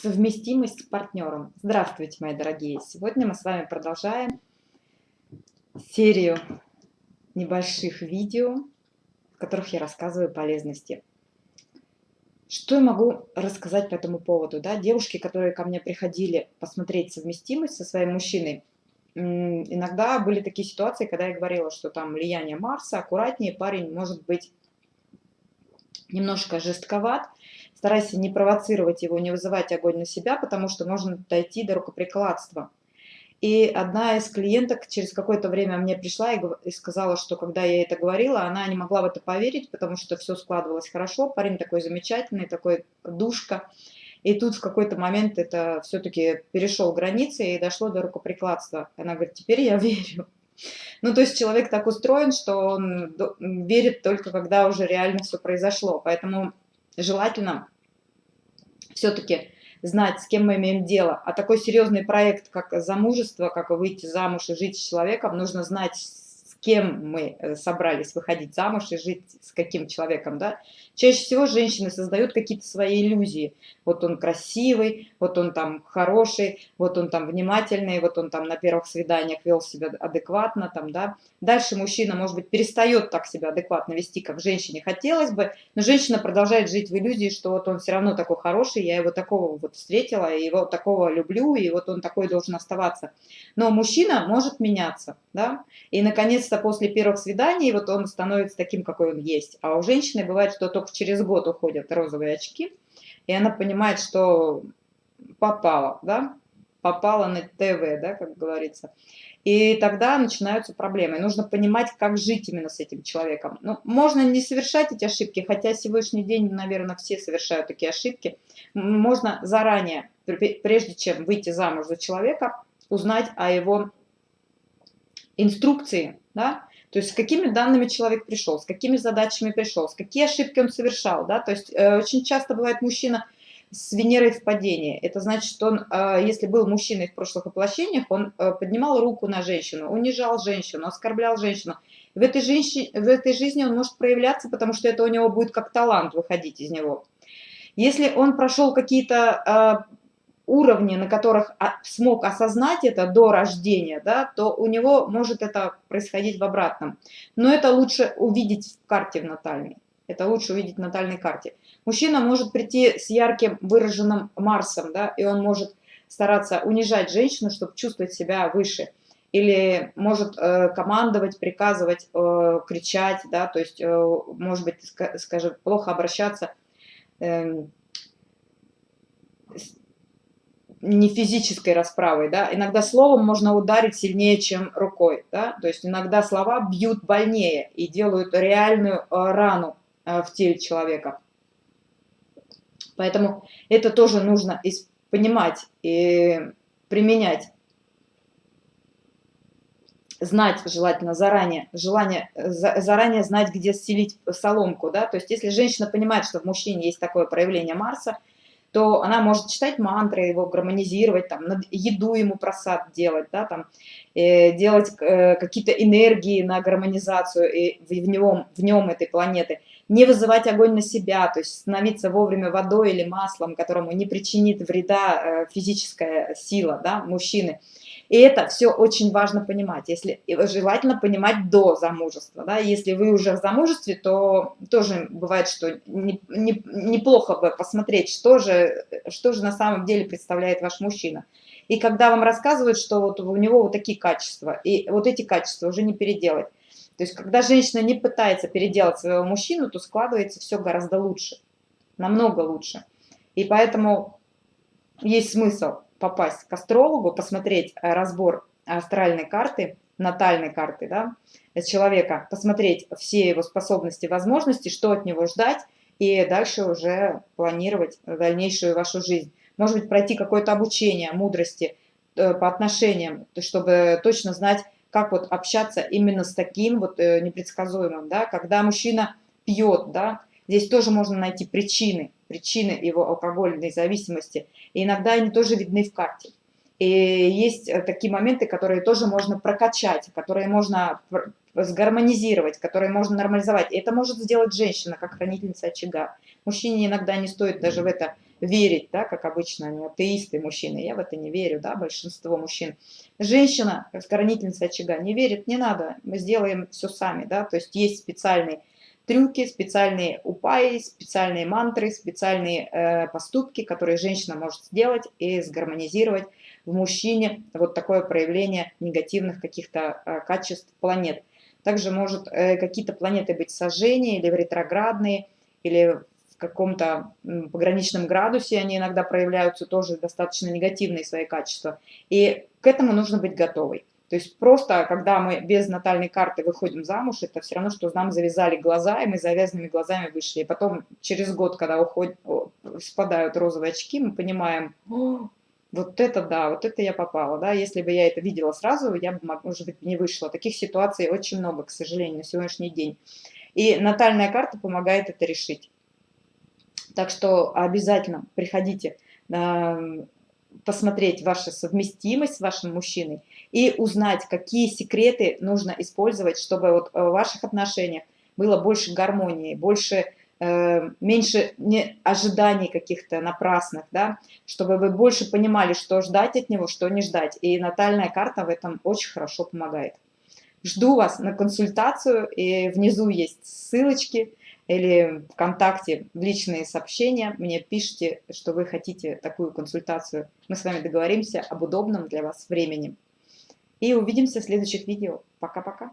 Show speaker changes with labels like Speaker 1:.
Speaker 1: Совместимость с партнером. Здравствуйте, мои дорогие! Сегодня мы с вами продолжаем серию небольших видео, в которых я рассказываю полезности. Что я могу рассказать по этому поводу? Да? Девушки, которые ко мне приходили посмотреть совместимость со своим мужчиной, иногда были такие ситуации, когда я говорила, что там влияние Марса, аккуратнее, парень может быть немножко жестковат, старайся не провоцировать его, не вызывать огонь на себя, потому что можно дойти до рукоприкладства. И одна из клиенток через какое-то время мне пришла и сказала, что когда я это говорила, она не могла в это поверить, потому что все складывалось хорошо, парень такой замечательный, такой душка. И тут в какой-то момент это все-таки перешел границы и дошло до рукоприкладства. Она говорит, теперь я верю. Ну, то есть человек так устроен, что он верит только когда уже реально все произошло. Поэтому желательно все-таки знать, с кем мы имеем дело. А такой серьезный проект, как замужество, как выйти замуж и жить с человеком, нужно знать, кем мы э, собрались выходить замуж и жить с каким человеком, да, чаще всего женщины создают какие-то свои иллюзии. Вот он красивый, вот он там хороший, вот он там внимательный, вот он там на первых свиданиях вел себя адекватно, там, да. Дальше мужчина, может быть, перестает так себя адекватно вести, как женщине хотелось бы, но женщина продолжает жить в иллюзии, что вот он все равно такой хороший, я его такого вот встретила, и его такого люблю, и вот он такой должен оставаться. Но мужчина может меняться, да, и наконец наконец-то после первых свиданий вот он становится таким, какой он есть. А у женщины бывает, что только через год уходят розовые очки, и она понимает, что попала, да, попала на ТВ, да, как говорится. И тогда начинаются проблемы. Нужно понимать, как жить именно с этим человеком. Ну, можно не совершать эти ошибки, хотя сегодняшний день, наверное, все совершают такие ошибки. Можно заранее, прежде чем выйти замуж за человека, узнать о его инструкции, да, то есть с какими данными человек пришел, с какими задачами пришел, с какие ошибки он совершал, да, то есть э, очень часто бывает мужчина с Венерой в падении, это значит, что он, э, если был мужчиной в прошлых воплощениях, он э, поднимал руку на женщину, унижал женщину, оскорблял женщину, в этой, женщине, в этой жизни он может проявляться, потому что это у него будет как талант выходить из него. Если он прошел какие-то э, уровни, на которых смог осознать это до рождения, да, то у него может это происходить в обратном. Но это лучше увидеть в карте в натальной. Это лучше увидеть в натальной карте. Мужчина может прийти с ярким выраженным Марсом, да, и он может стараться унижать женщину, чтобы чувствовать себя выше. Или может э, командовать, приказывать, э, кричать, да, то есть, э, может быть, скажем, плохо обращаться, э, не физической расправой, да, иногда словом можно ударить сильнее, чем рукой, да, то есть иногда слова бьют больнее и делают реальную э, рану э, в теле человека. Поэтому это тоже нужно понимать и применять. Знать желательно заранее, желание заранее знать, где селить соломку, да, то есть если женщина понимает, что в мужчине есть такое проявление Марса, то она может читать мантры, его гармонизировать, там, еду ему просад делать, да, там, э, делать э, какие-то энергии на гармонизацию и в, в, нем, в нем этой планеты, не вызывать огонь на себя, то есть становиться вовремя водой или маслом, которому не причинит вреда э, физическая сила да, мужчины. И это все очень важно понимать, если желательно понимать до замужества. Да? Если вы уже в замужестве, то тоже бывает, что не, не, неплохо бы посмотреть, что же, что же на самом деле представляет ваш мужчина. И когда вам рассказывают, что вот у него вот такие качества, и вот эти качества уже не переделать. То есть, когда женщина не пытается переделать своего мужчину, то складывается все гораздо лучше, намного лучше. И поэтому есть смысл попасть к астрологу, посмотреть э, разбор астральной карты, натальной карты да, человека, посмотреть все его способности, возможности, что от него ждать, и дальше уже планировать дальнейшую вашу жизнь. Может быть, пройти какое-то обучение мудрости э, по отношениям, чтобы точно знать, как вот общаться именно с таким вот э, непредсказуемым, да, когда мужчина пьет, да, здесь тоже можно найти причины, причины его алкогольной зависимости. И иногда они тоже видны в карте. И есть э, такие моменты, которые тоже можно прокачать, которые можно сгармонизировать, которые можно нормализовать. И это может сделать женщина, как хранительница очага. Мужчине иногда не стоит даже в это верить, да, как обычно они атеисты мужчины, я в это не верю, да, большинство мужчин. Женщина, скоронительница очага, не верит, не надо, мы сделаем все сами, да, то есть есть специальный трюки, специальные упаи, специальные мантры, специальные э, поступки, которые женщина может сделать и сгармонизировать в мужчине вот такое проявление негативных каких-то э, качеств планет. Также может э, какие-то планеты быть сожжения или в ретроградные, или каком-то пограничном градусе они иногда проявляются тоже достаточно негативные свои качества. И к этому нужно быть готовой. То есть просто, когда мы без натальной карты выходим замуж, это все равно, что нам завязали глаза, и мы завязанными глазами вышли. И потом через год, когда уходят, спадают розовые очки, мы понимаем, вот это да, вот это я попала, да, если бы я это видела сразу, я бы, может быть, не вышла. Таких ситуаций очень много, к сожалению, на сегодняшний день. И натальная карта помогает это решить. Так что обязательно приходите посмотреть вашу совместимость с вашим мужчиной и узнать, какие секреты нужно использовать, чтобы вот в ваших отношениях было больше гармонии, больше, э, меньше ожиданий каких-то напрасных, да, чтобы вы больше понимали, что ждать от него, что не ждать. И натальная карта в этом очень хорошо помогает. Жду вас на консультацию, и внизу есть ссылочки, или ВКонтакте в личные сообщения мне пишите, что вы хотите такую консультацию. Мы с вами договоримся об удобном для вас времени. И увидимся в следующих видео. Пока-пока.